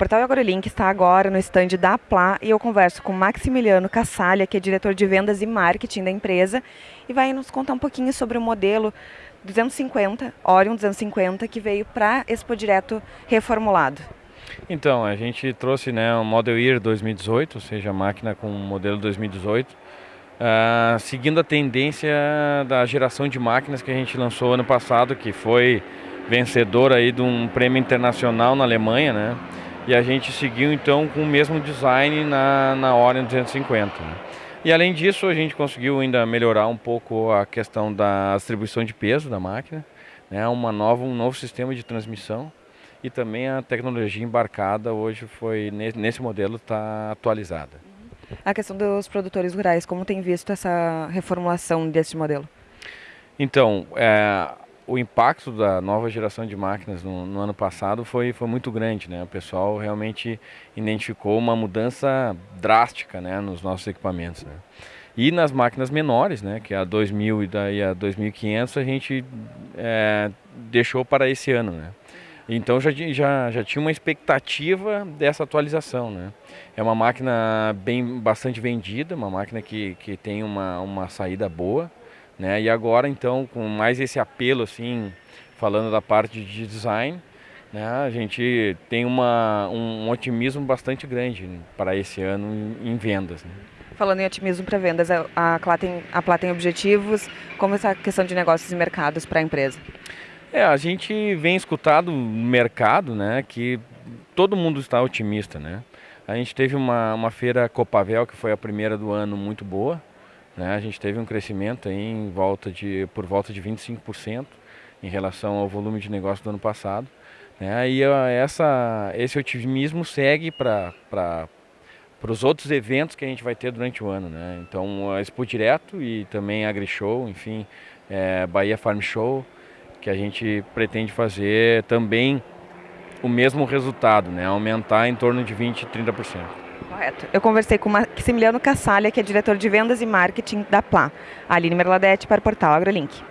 Portal AgroLink está agora no estande da Pla e eu converso com Maximiliano Cassalha, que é diretor de vendas e marketing da empresa, e vai nos contar um pouquinho sobre o modelo 250, Orion 250, que veio para Expo Direto reformulado. Então, a gente trouxe né, o Model Year 2018, ou seja, a máquina com o modelo 2018, uh, ah, seguindo a tendência da geração de máquinas que a gente lançou ano passado, que foi vencedor aí de um prêmio internacional na Alemanha, né? E a gente seguiu então com o mesmo design na, na Orion 250. Né? E além disso, a gente conseguiu ainda melhorar um pouco a questão da distribuição de peso da máquina, né? Uma nova, um novo sistema de transmissão e também a tecnologia embarcada hoje foi nesse modelo está atualizada. A questão dos produtores rurais, como tem visto essa reformulação desse modelo? Então, é, o impacto da nova geração de máquinas no, no, ano passado foi, foi muito grande, né? O pessoal realmente identificou uma mudança drástica, né, nos nossos equipamentos, né? E nas máquinas menores, né, que é a 2000 e daí a 2500, a gente é, deixou para esse ano, né? Então já, já, já tinha uma expectativa dessa atualização, né? É uma máquina bem bastante vendida, uma máquina que, que tem uma, uma saída boa, né? E agora então com mais esse apelo assim, falando da parte de design, né? A gente tem uma, um otimismo bastante grande para esse ano em, vendas. Né? Falando em otimismo para vendas, a Plá tem, a Plá tem objetivos, como essa questão de negócios e mercados para a empresa? É, a gente vem escutado no mercado, né, que todo mundo está otimista, né. A gente teve uma, uma feira Copavel, que foi a primeira do ano, muito boa, né? A gente teve um crescimento em volta de, por volta de 25% em relação ao volume de negócio do ano passado. Né? E essa, esse otimismo segue para os outros eventos que a gente vai ter durante o ano, né? Então, a Expo Direto e também a AgriShow, enfim, é, Bahia Farm Show, que a gente pretende fazer também o mesmo resultado, né? Aumentar em torno de 20, 30%. Correto. Eu conversei com Maximiliano Cassalha, que é diretor de vendas e marketing da Plá. Aline Merladete para o portal AgroLink.